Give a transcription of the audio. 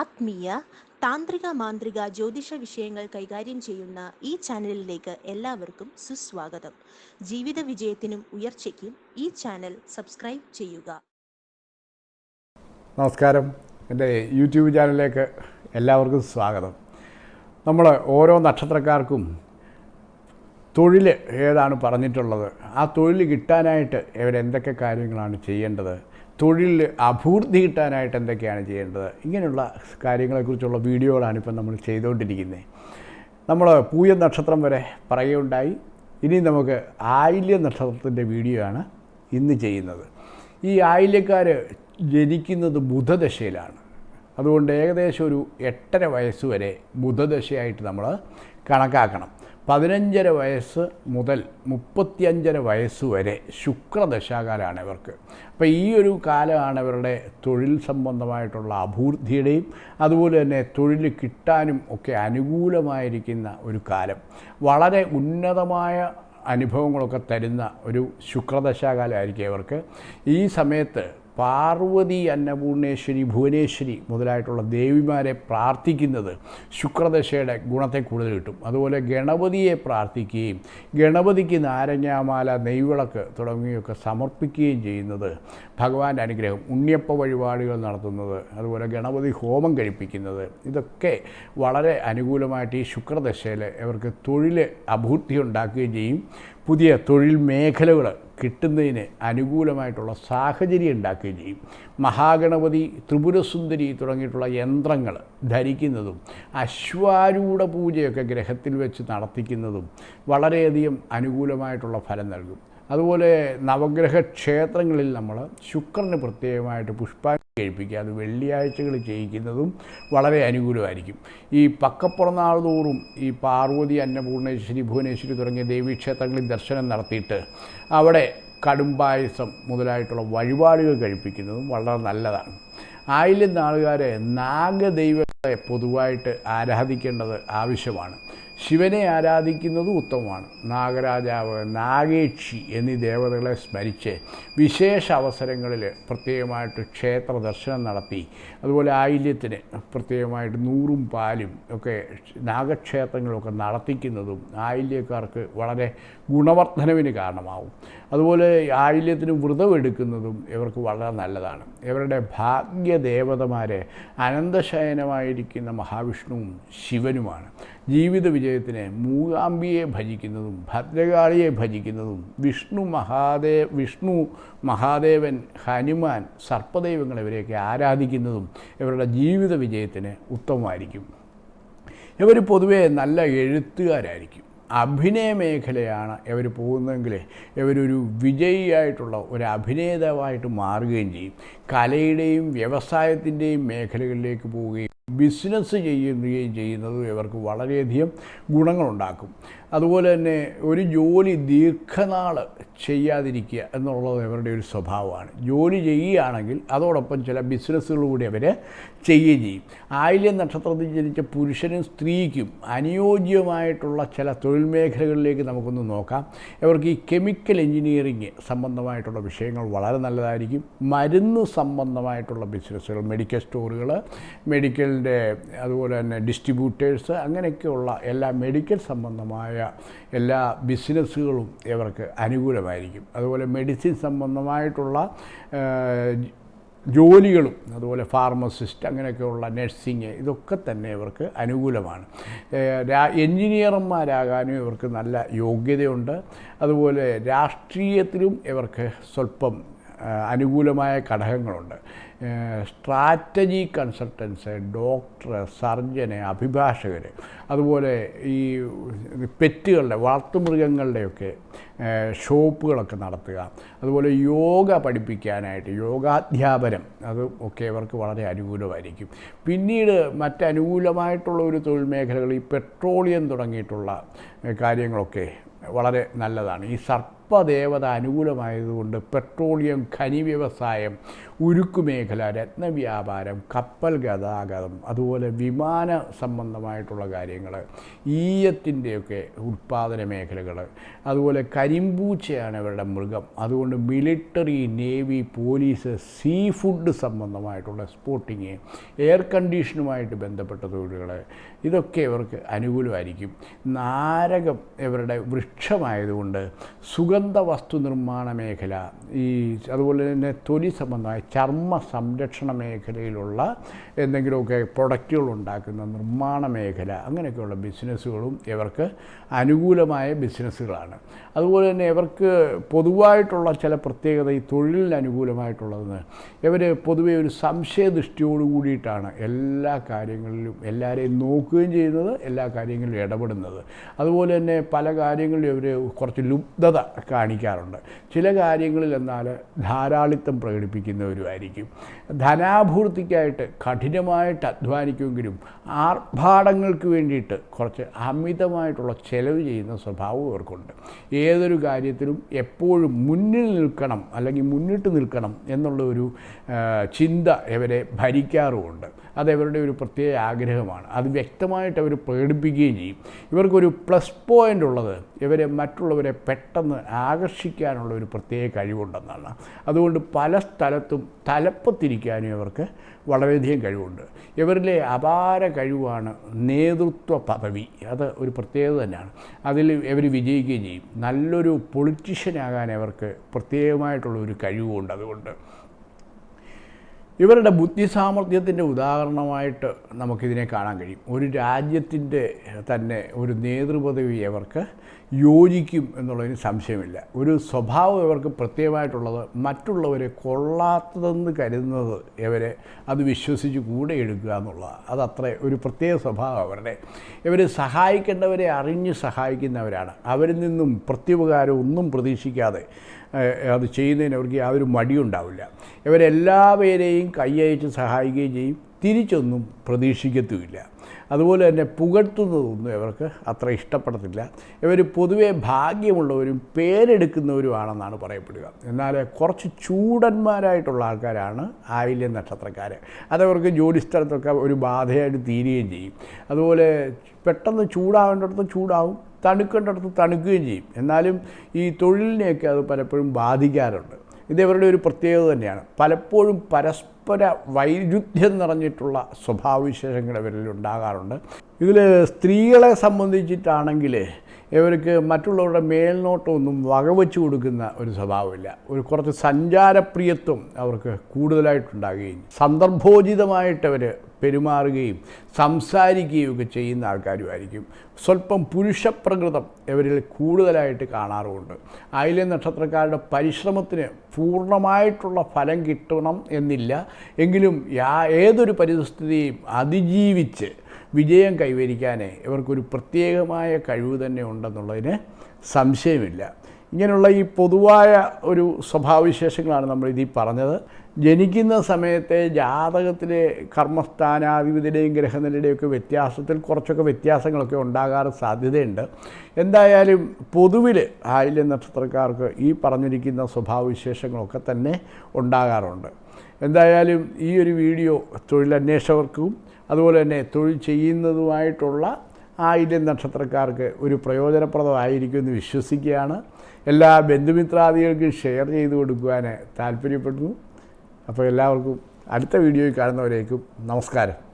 ആത്മീയ താന്ത്രിക മാന്ത്രിക ജ്യോതിഷ വിഷയങ്ങൾ കൈകാര്യം ചെയ്യുന്ന ഈ ചാനലിലേക്ക് എല്ലാവർക്കും സുസ്വാഗതം. ജീവിത വിജയത്തിനും ഉയർച്ചയ്ക്കും ഈ ചാനൽ സബ്സ്ക്രൈബ് ചെയ്യുക. നമസ്കാരം. എന്റെ യൂട്യൂബ് ചാനലിലേക്ക് എല്ലാവർക്കും സ്വാഗതം. നമ്മൾ ഓരോ നക്ഷത്രക്കാർക്കും തൊഴിൽ ഏതാണ് പറഞ്ഞിട്ടുള്ളത്? ആ തൊഴിൽ കിട്ടാനായിട്ട് ഇവരെന്തൊക്കെ കാര്യങ്ങളാണ് ചെയ്യേണ്ടത്? തൊഴിലിൽ അഭിവൃദ്ധി കിട്ടാനായിട്ട് എന്തൊക്കെയാണ് ചെയ്യേണ്ടത്? ഇങ്ങനെയുള്ള കാര്യങ്ങളെക്കുറിച്ചുള്ള വീഡിയോകളാണ് ഇപ്പം നമ്മൾ ചെയ്തുകൊണ്ടിരിക്കുന്നത്. നമ്മൾ പൂയ നക്ഷത്രം വരെ പറയുകയുണ്ടായി. ഇനി നമുക്ക് ആയില്യ നക്ഷത്രത്തിന്റെ വീഡിയോ ആണ് ഇന്ന് ചെയ്യുന്നത്. ഈ ആയില്യക്കാർ ജനിക്കുന്നത് ബുധദശയിലാണ്. അതുകൊണ്ട് ഏകദേശം ഒരു എട്ടര വയസ്സ് വരെ ബുധദശയായിട്ട് നമ്മൾ കണക്കാക്കണം. പതിനഞ്ചര വയസ്സ് മുതൽ മുപ്പത്തിയഞ്ചര വയസ്സ് വരെ ശുക്രദശാകാലമാണ് ഇവർക്ക്. അപ്പോൾ ഈ ഒരു കാലമാണ് ഇവരുടെ തൊഴിൽ സംബന്ധമായിട്ടുള്ള അഭിവൃദ്ധിയുടെയും അതുപോലെ തന്നെ തൊഴിൽ കിട്ടാനും ഒക്കെ അനുകൂലമായിരിക്കുന്ന ഒരു കാലം. വളരെ ഉന്നതമായ അനുഭവങ്ങളൊക്കെ തരുന്ന ഒരു ശുക്രദശാകാലമായിരിക്കും ഇവർക്ക്. ഈ സമയത്ത് പാർവതി അന്നപൂർണേശ്വരി ഭുവനേശ്വരി മുതലായിട്ടുള്ള ദേവിമാരെ പ്രാർത്ഥിക്കുന്നത് ശുക്രദശയുടെ ഗുണത്തെ കൂടുതൽ കിട്ടും. അതുപോലെ ഗണപതിയെ പ്രാർത്ഥിക്കുകയും ഗണപതിക്ക് നാരങ്ങാമാല നെയ്വിളക്ക് തുടങ്ങിയൊക്കെ സമർപ്പിക്കുകയും ചെയ്യുന്നത് ഭഗവാന്റെ അനുഗ്രഹം ഉണ്ണിയപ്പ വഴിപാടുകൾ നടത്തുന്നത് അതുപോലെ ഗണപതി ഹോമം കഴിപ്പിക്കുന്നത് ഇതൊക്കെ വളരെ അനുകൂലമായിട്ട് ഈ ശുക്രദശയിൽ ഇവർക്ക് തൊഴിൽ അഭൂർത്തി ഉണ്ടാക്കുകയും ചെയ്യും. പുതിയ തൊഴിൽ മേഖലകൾ കിട്ടുന്നതിന് അനുകൂലമായിട്ടുള്ള സാഹചര്യം ഉണ്ടാക്കുകയും ചെയ്യും. മഹാഗണപതി ത്രിപുരസുന്ദരി തുടങ്ങിയിട്ടുള്ള യന്ത്രങ്ങൾ ധരിക്കുന്നതും അശ്വാരൂഢ പൂജയൊക്കെ ഗ്രഹത്തിൽ വെച്ച് നടത്തിക്കുന്നതും വളരെയധികം അനുകൂലമായിട്ടുള്ള ഫലം നൽകും. അതുപോലെ നവഗ്രഹ ക്ഷേത്രങ്ങളിൽ നമ്മൾ ശുക്രന് പ്രത്യേകമായിട്ട് പുഷ്പാഞ്ജലി കഴിപ്പിക്കുക. അത് വെള്ളിയാഴ്ചകൾ ചെയ്യിക്കുന്നതും വളരെ അനുകൂലമായിരിക്കും. ഈ പക്കപ്പുറനാൾ തോറും ഈ പാർവതി അന്നപൂർണേശ്വരി ഭുവനേശ്വരി തുടങ്ങിയ ദേവീക്ഷേത്രങ്ങളിൽ ദർശനം നടത്തിയിട്ട് അവിടെ കടുംപായസം മുതലായിട്ടുള്ള വഴിപാടുകൾ കഴിപ്പിക്കുന്നതും വളരെ നല്ലതാണ്. ആയിരം നാളുകാരെ നാഗദൈവത്തെ പൊതുവായിട്ട് ആരാധിക്കേണ്ടത് ആവശ്യമാണ്. ശിവനെ ആരാധിക്കുന്നത് ഉത്തമമാണ്. നാഗരാജാവ് നാഗേക്ഷി എന്നീ ദേവതകളെ സ്മരിച്ച് വിശേഷ അവസരങ്ങളിൽ പ്രത്യേകമായിട്ട് ക്ഷേത്ര ദർശനം നടത്തി. അതുപോലെ ആയില്യത്തിന് പ്രത്യേകമായിട്ട് നൂറും പാലും ഒക്കെ നാഗക്ഷേത്രങ്ങളൊക്കെ നടത്തിക്കുന്നതും ആയില്യക്കാർക്ക് വളരെ ഗുണവർദ്ധനവിന് കാരണമാവും. അതുപോലെ ആയില്യത്തിന് വ്രതമെടുക്കുന്നതും ഇവർക്ക് വളരെ നല്ലതാണ്. ഇവരുടെ ഭാഗ്യദേവതമാരെ അനന്തശയനമായിരിക്കുന്ന മഹാവിഷ്ണുവും ശിവനുമാണ്. ജീവിത വിജയത്തിന് മൂകാംബിയെ ഭജിക്കുന്നതും ഭദ്രകാളിയെ ഭജിക്കുന്നതും വിഷ്ണു മഹാദേവ് വിഷ്ണു മഹാദേവൻ ഹനുമാൻ സർപ്പദൈവങ്ങൾ ഇവരെയൊക്കെ ആരാധിക്കുന്നതും ഇവരുടെ ജീവിത വിജയത്തിന് ഉത്തമമായിരിക്കും. ഇവർ പൊതുവേ നല്ല എഴുത്തുകാരായിരിക്കും. അഭിനയ മേഖലയാണ് ഇവർ പോകുന്നതെങ്കിൽ ഇവരൊരു വിജയിയായിട്ടുള്ള ഒരു അഭിനേതാവായിട്ട് മാറുകയും ചെയ്യും. കലയുടെയും വ്യവസായത്തിന്റെയും മേഖലകളിലേക്ക് പോവുകയും ബിസിനസ് ചെയ്യുകയും ചെയ്യുന്നത് ഇവർക്ക് വളരെയധികം ഗുണങ്ങളുണ്ടാക്കും. അതുപോലെ തന്നെ ഒരു ജോലി ദീർഘനാൾ ചെയ്യാതിരിക്കുക എന്നുള്ളത് അവരുടെ ഒരു സ്വഭാവമാണ്. ജോലി ചെയ്യുകയാണെങ്കിൽ അതോടൊപ്പം ചില ബിസിനസ്സുകൾ കൂടി അവർ ചെയ്യുകയും ചെയ്യും. ആയില്യം നക്ഷത്രത്തിൽ ജനിച്ച പുരുഷനും സ്ത്രീക്കും അനുയോജ്യമായിട്ടുള്ള ചില തൊഴിൽ മേഖലകളിലേക്ക് നമുക്കൊന്ന് നോക്കാം. ഇവർക്ക് ഈ കെമിക്കൽ എഞ്ചിനീയറിങ് സംബന്ധമായിട്ടുള്ള വിഷയങ്ങൾ വളരെ നല്ലതായിരിക്കും. മരുന്ന് സംബന്ധമായിട്ടുള്ള ബിസിനസ്സുകൾ മെഡിക്കൽ സ്റ്റോറുകൾ മെഡിക്കലിന്റെ അതുപോലെ തന്നെ ഡിസ്ട്രിബ്യൂട്ടേഴ്സ് അങ്ങനെയൊക്കെയുള്ള എല്ലാ മെഡിക്കൽ സംബന്ധമായ എല്ലാ ബിസിനസ്സുകളും ഇവർക്ക് അനുകൂലമായിരിക്കും. അതുപോലെ മെഡിസിൻ സംബന്ധമായിട്ടുള്ള ജോലികളും അതുപോലെ ഫാർമസിസ്റ്റ് അങ്ങനെയൊക്കെയുള്ള നഴ്സിങ് ഇതൊക്കെ തന്നെ ഇവർക്ക് അനുകൂലമാണ്. എഞ്ചിനീയർമാരാകാനും ഇവർക്ക് നല്ല യോഗ്യതയുണ്ട്. അതുപോലെ രാഷ്ട്രീയത്തിലും ഇവർക്ക് സ്വല്പം അനുകൂലമായ ഘടകങ്ങളുണ്ട്. സ്ട്രാറ്റജി കൺസൾട്ടൻസ് ഡോക്ടർ സർജന് അഭിഭാഷകർ അതുപോലെ ഈ പെറ്റുകളുടെ വളർത്തുമൃഗങ്ങളുടെയൊക്കെ ഷോപ്പുകളൊക്കെ നടത്തുക. അതുപോലെ യോഗ പഠിപ്പിക്കാനായിട്ട് യോഗാധ്യാപനം അത് ഒക്കെ ഇവർക്ക് വളരെ അനുകൂലമായിരിക്കും. പിന്നീട് മറ്റനുകൂലമായിട്ടുള്ള ഒരു തൊഴിൽ മേഖലകൾ ഈ പെട്രോളിയം തുടങ്ങിയിട്ടുള്ള കാര്യങ്ങളൊക്കെ വളരെ നല്ലതാണ്. ഈ സർപ്പ സർപ്പദേവത അനുകൂലമായതുകൊണ്ട് പെട്രോളിയം ഖനി വ്യവസായം ഉരുക്കുമേഖല രത്നവ്യാപാരം കപ്പൽ ഗതാഗതം അതുപോലെ വിമാന സംബന്ധമായിട്ടുള്ള കാര്യങ്ങൾ ഈയത്തിന്റെയൊക്കെ ഉൽപ്പാദന മേഖലകൾ അതുപോലെ കരിമ്പൂച്ചയാണ് ഇവരുടെ മൃഗം. അതുകൊണ്ട് military navy police sea food സംബന്ധമായിട്ടുള്ള സ്പോട്ടിങ് എയർ കണ്ടീഷനുമായിട്ട് ബന്ധപ്പെട്ട തൊഴിലുകൾ ഇതൊക്കെ ഇവർക്ക് അനുകൂലമായിരിക്കും. നാരകം ഇവരുടെ വൃക്ഷമായതുകൊണ്ട് സുഗന്ധ വസ്തു നിർമ്മാണ മേഖല ഈ അതുപോലെ തന്നെ തൊലി സംബന്ധമായ ചർമ്മ സംരക്ഷണ മേഖലയിലുള്ള എന്തെങ്കിലുമൊക്കെ പ്രൊഡക്റ്റുകൾ ഉണ്ടാക്കുന്ന നിർമ്മാണ മേഖല അങ്ങനെയൊക്കെയുള്ള ബിസിനസ്സുകളും ഇവർക്ക് അനുകൂലമായ ബിസിനസ്സുകളാണ്. അതുപോലെ തന്നെ ഇവർക്ക് പൊതുവായിട്ടുള്ള ചില പ്രത്യേകത ഈ തൊഴിലിന് അനുകൂലമായിട്ടുള്ളതെന്ന്. ഇവർ പൊതുവെ ഒരു സംശയദൃഷ്ടിയോട് കൂടിയിട്ടാണ് എല്ലാ കാര്യങ്ങളിലും എല്ലാവരെയും നോക്കുകയും ചെയ്യുന്നത് എല്ലാ കാര്യങ്ങളിലും ഇടപെടുന്നത്. അതുപോലെ തന്നെ പല കാര്യങ്ങളിലും ഇവർ കുറച്ച് ലുബ്ധത കാണിക്കാറുണ്ട്. ചില കാര്യങ്ങളിൽ എന്നാൽ ധാരാളിത്തം പ്രകടിപ്പിക്കുന്നവരുമായിരിക്കും. ധനാഭൂർത്തിക്കായിട്ട് കഠിനമായിട്ട് അധ്വാനിക്കുമെങ്കിലും ആർഭാടങ്ങൾക്ക് വേണ്ടിയിട്ട് കുറച്ച് അമിതമായിട്ടുള്ള ചെലവ് ചെയ്യുന്ന സ്വഭാവം ഇവർക്കുണ്ട്. ഏതൊരു കാര്യത്തിലും എപ്പോഴും മുന്നിൽ നിൽക്കണം അല്ലെങ്കിൽ മുന്നിട്ട് നിൽക്കണം എന്നുള്ള ഒരു ചിന്ത ഇവരെ ഭരിക്കാറുമുണ്ട്. അത് ഇവരുടെ ഒരു പ്രത്യേക ആഗ്രഹമാണ്. അത് വ്യക്തമായിട്ട് അവർ പേടിപ്പിക്കുകയും ചെയ്യും. ഇവർക്കൊരു പ്ലസ് പോയിന്റ് ഉള്ളത് ഇവരെ മറ്റുള്ളവരെ പെട്ടെന്ന് ആകർഷിക്കാനുള്ള ഒരു പ്രത്യേക കഴിവുണ്ടെന്നാണ്. അതുകൊണ്ട് പല സ്ഥലത്തും തലപ്പത്തിരിക്കാനും ഇവർക്ക് വളരെയധികം കഴിവുണ്ട്. ഇവരിലെ അപാര കഴിവാണ് നേതൃത്വ പദവി. അത് ഒരു പ്രത്യേകത തന്നെയാണ്. അതിൽ ഇവർ വിജയിക്കുകയും ചെയ്യും. നല്ലൊരു പൊളിറ്റീഷ്യനാകാൻ അവർക്ക് പ്രത്യേകമായിട്ടുള്ള ഒരു കഴിവുണ്ട് അതുകൊണ്ട്. ഇവരുടെ ബുദ്ധി സാമർഥ്യത്തിന്റെ ഉദാഹരണമായിട്ട് നമുക്കിതിനെ കാണാൻ കഴിയും. ഒരു രാജ്യത്തിന്റെ തന്നെ ഒരു നേതൃപദവി അവർക്ക് യോജിക്കും എന്നുള്ളതിന് സംശയമില്ല. ഒരു സ്വഭാവം ഇവർക്ക് പ്രത്യേകമായിട്ടുള്ളത് മറ്റുള്ളവരെ കൊള്ളാത്തതെന്ന് കരുതുന്നത് ഇവരെ അത് വിശ്വസിച്ച് കൂടെ എടുക്കുക എന്നുള്ളതാണ്. അതത്ര ഒരു പ്രത്യേക സ്വഭാവം അവരുടെ. ഇവർ സഹായിക്കേണ്ടവരെ അറിഞ്ഞ് സഹായിക്കുന്നവരാണ്. അവരിൽ നിന്നും പ്രത്യുപകാരം ഒന്നും പ്രതീക്ഷിക്കാതെ അത് ചെയ്യുന്നതിന് അവർക്ക് യാതൊരു മടിയുണ്ടാവില്ല ഇവരെല്ലാവരെയും കൈയയച്ച് സഹായിക്കുകയും ചെയ്യും. തിരിച്ചൊന്നും പ്രതീക്ഷിക്കത്തുമില്ല. അതുപോലെ തന്നെ പുകഴ്ത്തുന്നതൊന്നും ഇവർക്ക് അത്ര ഇഷ്ടപ്പെടത്തില്ല. ഇവർ പൊതുവെ ഭാഗ്യമുള്ളവരും പേരെടുക്കുന്നവരുമാണെന്നാണ് പറയപ്പെടുക. എന്നാൽ കുറച്ച് ചൂടന്മാരായിട്ടുള്ള ആൾക്കാരാണ് ആയില്യ നക്ഷത്രക്കാർ അതവർക്ക് ജോലിസ്ഥലത്തൊക്കെ ഒരു ബാധയായിട്ട് തീരുകയും ചെയ്യും. അതുപോലെ പെട്ടെന്ന് ചൂടാവേണ്ടിടത്ത് ചൂടാവും തണുക്കേണ്ടിടത്ത് തണുക്കുകയും ചെയ്യും. എന്നാലും ഈ തൊഴിലിനെയൊക്കെ അത് പലപ്പോഴും ബാധിക്കാറുണ്ട്. ഇത് ഒരു പ്രത്യേകത തന്നെയാണ്. പലപ്പോഴും പരസ്പര വൈരുദ്ധ്യം നിറഞ്ഞിട്ടുള്ള സ്വഭാവവിശേഷങ്ങൾ ഇവരിൽ ഉണ്ടാകാറുണ്ട്. ഇതിൽ സ്ത്രീകളെ സംബന്ധിച്ചിട്ടാണെങ്കിൽ ഇവർക്ക് മറ്റുള്ളവരുടെ മേൽനോട്ടമൊന്നും വകവെച്ച് കൊടുക്കുന്ന ഒരു സ്വഭാവമില്ല. ഒരു കുറച്ച് സഞ്ചാരപ്രിയത്വം അവർക്ക് കൂടുതലായിട്ടുണ്ടാകുകയും സന്ദർഭോചിതമായിട്ട് അവർ പെരുമാറുകയും സംസാരിക്കുകയും ഒക്കെ ചെയ്യുന്ന ആൾക്കാരുമായിരിക്കും. സ്വല്പം പുരുഷപ്രകൃതം ഇവരിൽ കൂടുതലായിട്ട് കാണാറുമുണ്ട്. ആയില്യ നക്ഷത്രക്കാരുടെ പരിശ്രമത്തിന് പൂർണമായിട്ടുള്ള ഫലം കിട്ടണം എന്നില്ല. എങ്കിലും യാ ഏതൊരു പരിസ്ഥിതിയും അതിജീവിച്ച് വിജയം കൈവരിക്കാനേ ഇവർക്കൊരു പ്രത്യേകമായ കഴിവ് തന്നെ ഉണ്ടെന്നുള്ളതിന് സംശയമില്ല. ഇങ്ങനെയുള്ള ഈ പൊതുവായ ഒരു സ്വഭാവവിശേഷങ്ങളാണ് നമ്മൾ ഇതിൽ പറഞ്ഞത്. ജനിക്കുന്ന സമയത്തെ ജാതകത്തിലെ കർമ്മസ്ഥാനാധിപതിയുടെയും ഗ്രഹനിലയുടെയൊക്കെ വ്യത്യാസത്തിൽ കുറച്ചൊക്കെ വ്യത്യാസങ്ങളൊക്കെ ഉണ്ടാകാറ് സാധ്യതയുണ്ട്. എന്തായാലും പൊതുവിൽ ആയില്യ നക്ഷത്രക്കാർക്ക് ഈ പറഞ്ഞിരിക്കുന്ന സ്വഭാവവിശേഷങ്ങളൊക്കെ തന്നെ ഉണ്ടാകാറുണ്ട്. എന്തായാലും ഈ ഒരു വീഡിയോ തൊഴിലന്വേഷകർക്കും അതുപോലെ തന്നെ തൊഴിൽ ചെയ്യുന്നതുമായിട്ടുള്ള ആയിരം നക്ഷത്രക്കാർക്ക് ഒരു പ്രയോജനപ്രദമായിരിക്കും എന്ന് വിശ്വസിക്കുകയാണ്. എല്ലാ ബന്ധുമിത്രാദികൾക്കും ഷെയർ ചെയ്ത് കൊടുക്കുവാൻ താല്പര്യപ്പെടുന്നു. അപ്പോൾ എല്ലാവർക്കും അടുത്ത വീഡിയോയിൽ കാണുന്നവരേക്കും നമസ്കാരം.